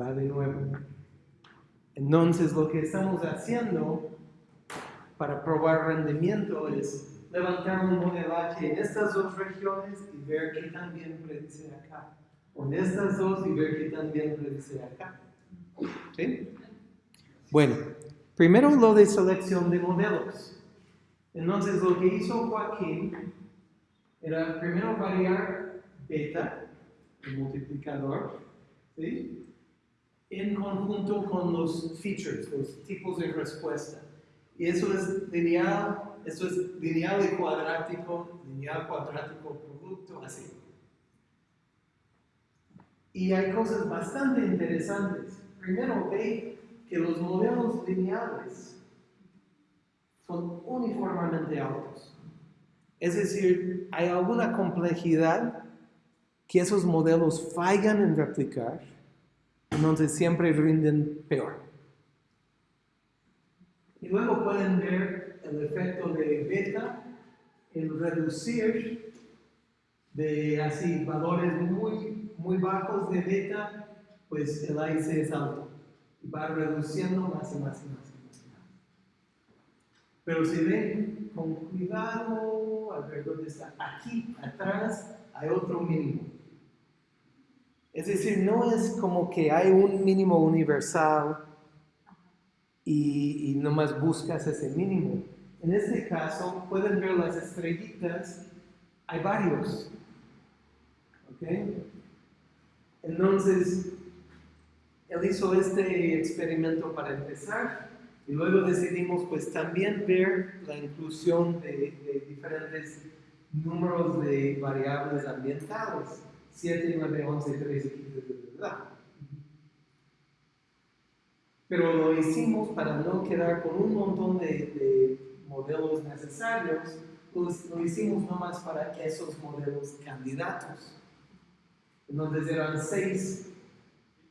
va de nuevo. Entonces lo que estamos haciendo para probar rendimiento es levantar un modelaje en estas dos regiones y ver qué tan bien predice acá. O en estas dos y ver qué tan bien predice acá. ¿Sí? Bueno, primero lo de selección de modelos. Entonces lo que hizo Joaquín era primero variar beta, el multiplicador, ¿sí? En conjunto con los features, los tipos de respuesta. Y eso es lineal, eso es lineal y cuadrático, lineal, cuadrático, producto, así. Y hay cosas bastante interesantes. Primero, ve que los modelos lineales son uniformemente altos. Es decir, hay alguna complejidad que esos modelos fallan en replicar entonces siempre rinden peor. Y luego pueden ver el efecto de beta en reducir de así valores muy, muy bajos de beta, pues el AIC es alto. Va reduciendo más y más y más y más. Pero si ven con cuidado alrededor de esta, aquí atrás hay otro mínimo. Es decir, no es como que hay un mínimo universal y, y nomás buscas ese mínimo. En este caso, pueden ver las estrellitas, hay varios. ¿Ok? Entonces, él hizo este experimento para empezar y luego decidimos pues también ver la inclusión de, de diferentes números de variables ambientales. 7, 9, 11, 13, 15, ¿verdad? Pero lo hicimos para no quedar con un montón de, de modelos necesarios, pues lo hicimos nomás para esos modelos candidatos. Entonces eran 6,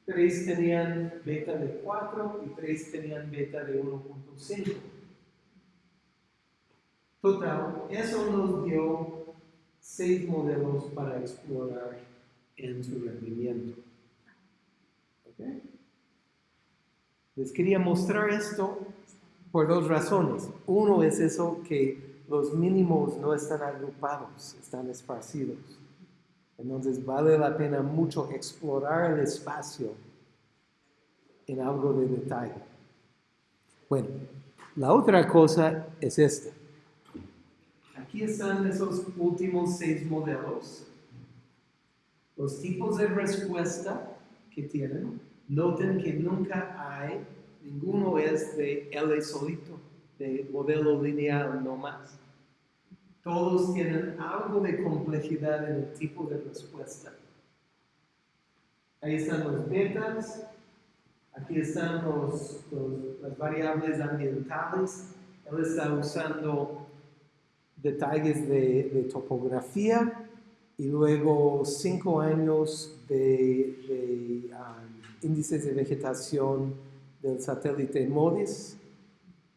3 tenían beta de 4 y 3 tenían beta de 1.5. Total, eso nos dio 6 modelos para explorar en su rendimiento. Les quería mostrar esto por dos razones. Uno es eso que los mínimos no están agrupados, están esparcidos. Entonces vale la pena mucho explorar el espacio en algo de detalle. Bueno, la otra cosa es esta. Aquí están esos últimos seis modelos los tipos de respuesta que tienen, noten que nunca hay, ninguno es de L solito, de modelo lineal no más. Todos tienen algo de complejidad en el tipo de respuesta. Ahí están los betas, aquí están los, las variables ambientales. Él está usando detalles de, de topografía y luego cinco años de, um, índices de vegetación del satélite MODIS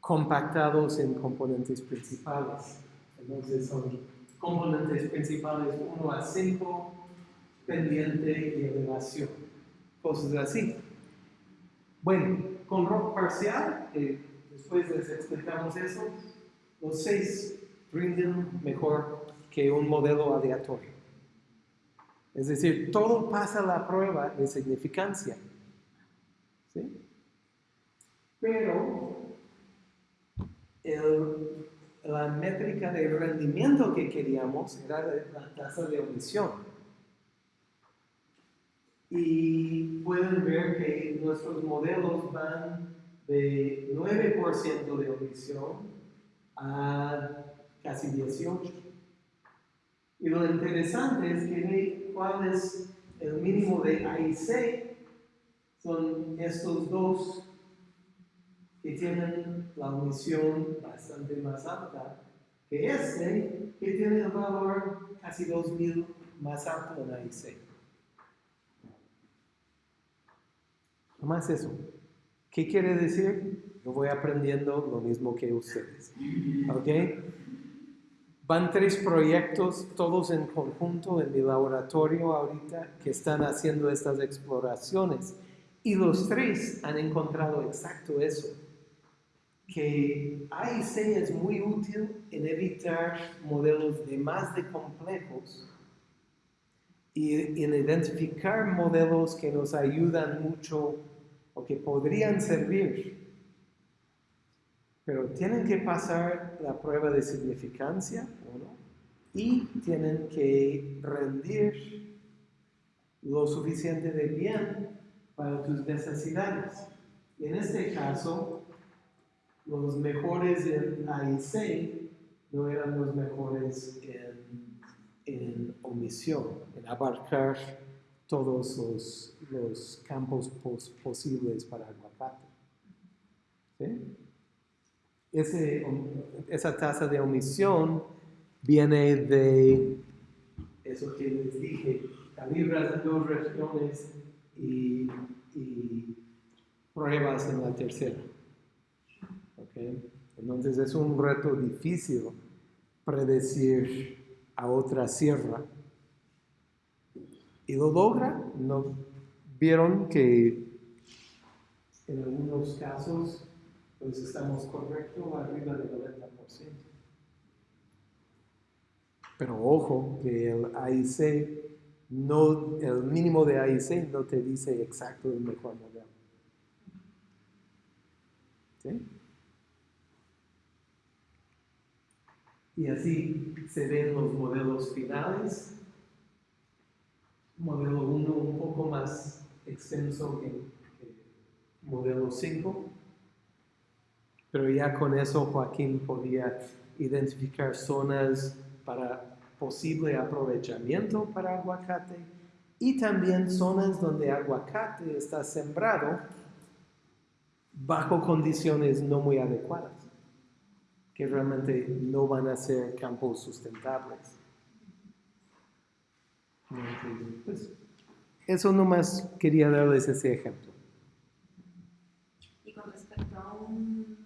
compactados en componentes principales. Entonces son componentes principales 1 a 5, pendiente y elevación, cosas así. Bueno, con rock parcial, eh, después les explicamos eso, los seis rinden mejor que un modelo aleatorio. Es decir, todo pasa la prueba de significancia. ¿Sí? Pero la métrica de rendimiento que queríamos era la tasa de omisión. Y pueden ver que nuestros modelos van de 9% de omisión a casi 18%. Lo interesante es que cuál es el mínimo de AIC, son estos dos que tienen la omisión bastante más alta que este, que tiene el valor casi 2000 más alto en AIC. Más eso. ¿Qué quiere decir? Yo voy aprendiendo lo mismo que ustedes. ¿Ok? Van tres proyectos, todos en conjunto en mi laboratorio ahorita, que están haciendo estas exploraciones. Y los tres han encontrado exacto eso, que AIC es muy útil en evitar modelos de más de complejos y en identificar modelos que nos ayudan mucho o que podrían servir, pero tienen que pasar la prueba de significancia, uno, y tienen que rendir lo suficiente de bien para tus necesidades. En este caso, los mejores en AIC no eran los mejores en, en omisión, en abarcar todos los, los campos pos- posibles para aguacate. ¿Sí? Esa tasa de omisión viene de eso que les dije, calibras en dos regiones y, pruebas en la tercera. ¿Ok? Entonces es un reto difícil predecir a otra sierra. Y lo logra, ¿no? Vieron que en algunos casos pues estamos correctos arriba del 90%. Pero ojo que el AIC, no, el mínimo de AIC no te dice exacto el mejor modelo. ¿Sí? Y así se ven los modelos finales. Modelo 1 un poco más extenso que, que modelo 5. Pero ya con eso Joaquín podía identificar zonas para posible aprovechamiento para aguacate y también zonas donde aguacate está sembrado bajo condiciones no muy adecuadas, que realmente no van a ser campos sustentables. Pues, eso nomás quería darles ese ejemplo. Y con respecto a un